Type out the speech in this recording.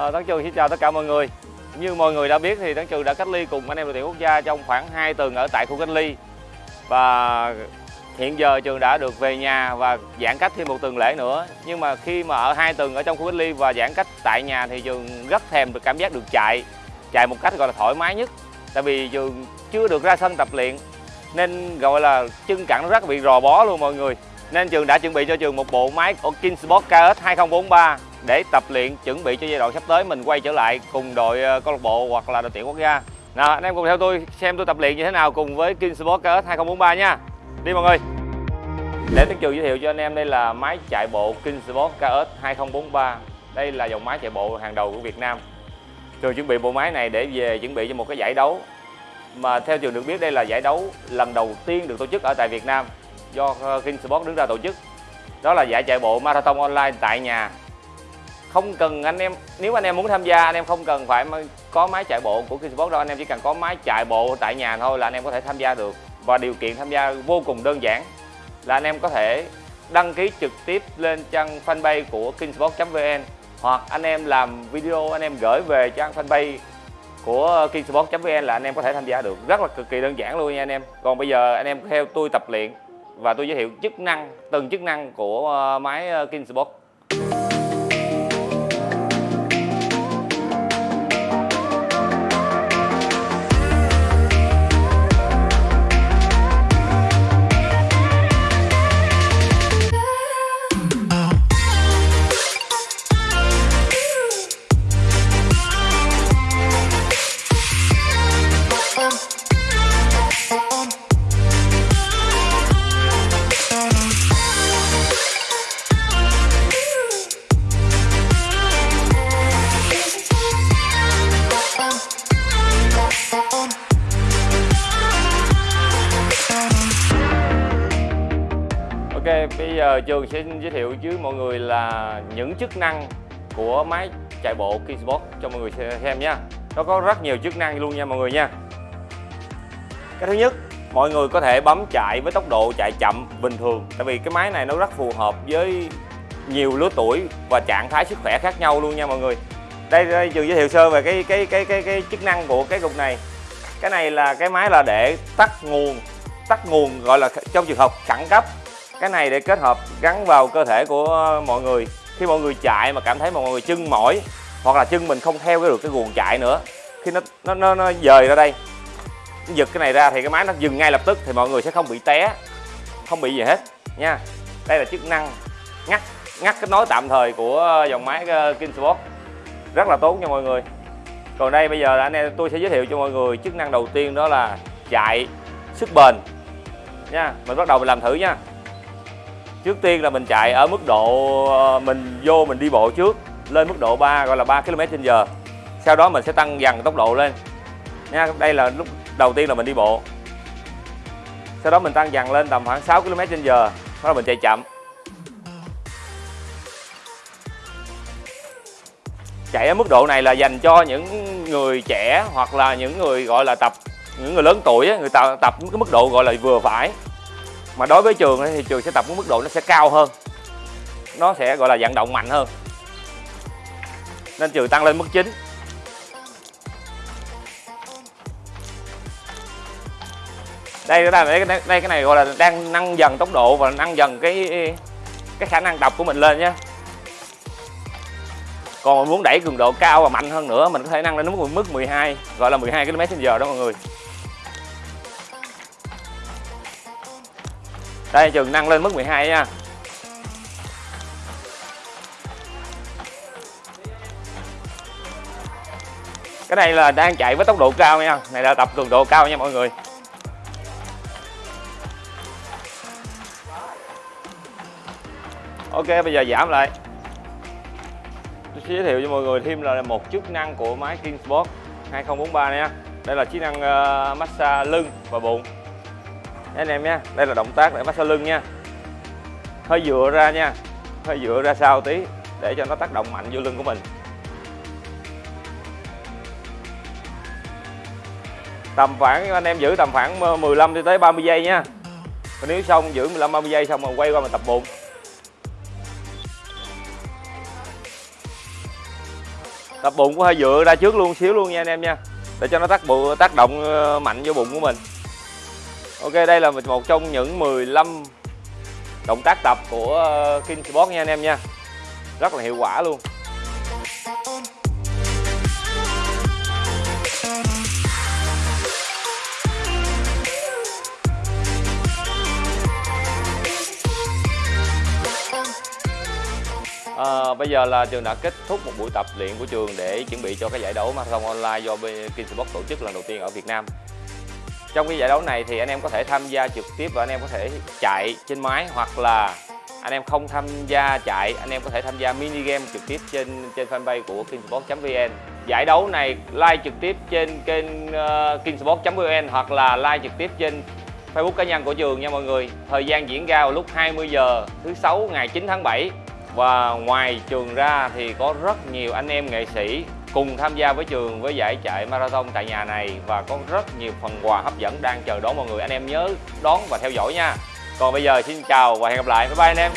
À, Tấn Trường xin chào tất cả mọi người. Như mọi người đã biết thì Tấn Trường đã cách ly cùng anh em đội tuyển quốc gia trong khoảng 2 tuần ở tại khu cách ly. Và hiện giờ Trường đã được về nhà và giãn cách thêm một tuần lễ nữa. Nhưng mà khi mà ở hai tuần ở trong khu cách ly và giãn cách tại nhà thì Trường rất thèm được cảm giác được chạy Chạy một cách gọi là thoải mái nhất. Tại vì Trường chưa được ra sân tập luyện Nên gọi là chân cẳng nó rất bị rò bó luôn mọi người. Nên trường đã chuẩn bị cho trường một bộ máy của Kingsport KS 2043 để tập luyện, chuẩn bị cho giai đoạn sắp tới mình quay trở lại cùng đội ờ, câu lạc bộ hoặc là đội tuyển quốc gia. Nào, anh em cùng theo tôi xem tôi tập luyện như thế nào cùng với King Sport KS 2043 nha. Đi mọi người. Để Tiến Trường giới thiệu cho anh em đây là máy chạy bộ King Sport KS 2043. Đây là dòng máy chạy bộ hàng đầu của Việt Nam. Trường chuẩn bị bộ máy này để về chuẩn bị cho một cái giải đấu mà theo trường được biết, đây là giải đấu lần đầu tiên được tổ chức ở tại Việt Nam do ờ, King Sport đứng ra tổ chức đó là giải chạy bộ marathon online tại nhà không cần anh em, nếu anh em muốn tham gia, anh em không cần phải có máy chạy bộ của Kingsport đâu. Anh em chỉ cần có máy chạy bộ tại nhà thôi là anh em có thể tham gia được. Và điều kiện tham gia vô cùng đơn giản, là anh em có thể đăng ký trực tiếp lên trang fanpage của kingsport.vn hoặc anh em làm video, anh em gửi về trang fanpage của kingsport.vn là anh em có thể tham gia được. Rất là cực kỳ đơn giản luôn nha anh em. Còn bây giờ anh em theo tôi tập luyện và tôi giới thiệu chức năng, từng chức năng của ờ, máy ờ, Kingsport OK, bây giờ trường sẽ giới thiệu với mọi người là những chức năng của máy chạy bộ Kingsport cho mọi người xem nha. Nó có rất nhiều chức năng luôn nha mọi người nha. Cái thứ nhất mọi người có thể bấm chạy với tốc độ chạy chậm bình thường tại vì cái máy này nó rất phù hợp với nhiều lứa tuổi và trạng thái sức khỏe khác nhau luôn nha mọi người. Đây, đây trường giới thiệu sơ về cái cái cái cái cái chức năng của cái cục này. Cái này là cái máy là để tắt nguồn tắt nguồn gọi là trong trường hợp khẩn cấp cái này để kết hợp gắn vào cơ thể của mọi người. Khi mọi người chạy mà cảm thấy mọi người chân mỏi hoặc là chân mình không theo được cái guồng chạy nữa khi nó nó nó, nó dời ra đây giật cái này ra thì cái máy nó dừng ngay lập tức thì mọi người sẽ không bị té không bị gì hết nha. Đây là chức năng ngắt ngắt kết nối tạm thời của ờ, dòng máy ờ, king Kingsport rất là tốt nha mọi người. Còn đây bây giờ anh em tôi sẽ giới thiệu cho mọi người chức năng đầu tiên đó là chạy sức bền nha. Mình bắt đầu mình làm thử nha trước tiên là mình chạy ở mức độ ờ, mình vô mình đi bộ trước, lên mức độ 3 gọi là 3 km h sau đó mình sẽ tăng dần tốc độ lên. Nha, đây là lúc đầu tiên là mình đi bộ. Sau đó mình tăng dần lên tầm khoảng 6 km h sau đó mình chạy chậm. Chạy ở mức độ này là dành cho những người trẻ hoặc là những người, gọi là tập, những người lớn tuổi người ta tập cái mức độ, gọi là vừa phải mà đối với trường thì trường sẽ tập với mức độ nó sẽ cao hơn. Nó sẽ gọi là vận động mạnh hơn. Nên trường tăng lên mức 9 đây đây, đây, đây, cái này gọi là đang nâng dần tốc độ và nâng dần cái cái khả năng đọc của mình lên nhé còn muốn đẩy cường độ cao và mạnh hơn nữa mình có thể nâng lên mức mức 12 gọi là 12 km/h đó mọi người. Đây trường nâng lên mức 12 nha. Cái này là đang chạy với tốc độ cao nha. Này là tập cường độ cao nha mọi người. Ok bây giờ giảm lại. Tôi sẽ giới thiệu cho mọi người thêm là một chức năng của máy Kingsport 2043 nha. Đây là chức năng uh, massage lưng và bụng anh em nha. Đây là động tác để massage lưng nha. Hơi dựa ra nha. Hơi dựa ra sau tí để cho nó tác động mạnh vô lưng của mình. Tầm khoảng, anh em giữ tầm khoảng ờ, 15 tới 30 giây nha. Còn nếu xong giữ 15 30 giây xong rồi quay qua mình tập bụng. Tập bụng có hơi dựa ra trước luôn, xíu luôn nha anh em nha. Để cho nó tác bụng tác động ờ, mạnh vô bụng của mình ok đây là một trong những 15 động tác tập của ờ, King Sport nha anh em nha rất là hiệu quả luôn À, bây giờ là trường đã kết thúc một buổi tập luyện của trường để chuẩn bị cho cái giải đấu marathon online do King Sport tổ chức lần đầu tiên ở Việt Nam. Trong cái giải đấu này thì anh em có thể tham gia trực tiếp và anh em có thể chạy trên máy hoặc là anh em không tham gia chạy, anh em có thể tham gia mini game trực tiếp trên trên fanpage của kingsport.vn. Giải đấu này live trực tiếp trên kênh ờ, uh, kingsport.vn hoặc là live trực tiếp trên Facebook cá nhân của trường nha mọi người. Thời gian diễn ra vào lúc 20 giờ thứ sáu ngày 9 tháng 7 và ngoài trường ra thì có rất nhiều anh em nghệ sĩ cùng tham gia với trường với giải chạy marathon tại nhà này và có rất nhiều phần quà hấp dẫn đang chờ đón mọi người. Anh em nhớ đón và theo dõi nha. Còn bây giờ xin chào và hẹn gặp lại. Bye bye anh em.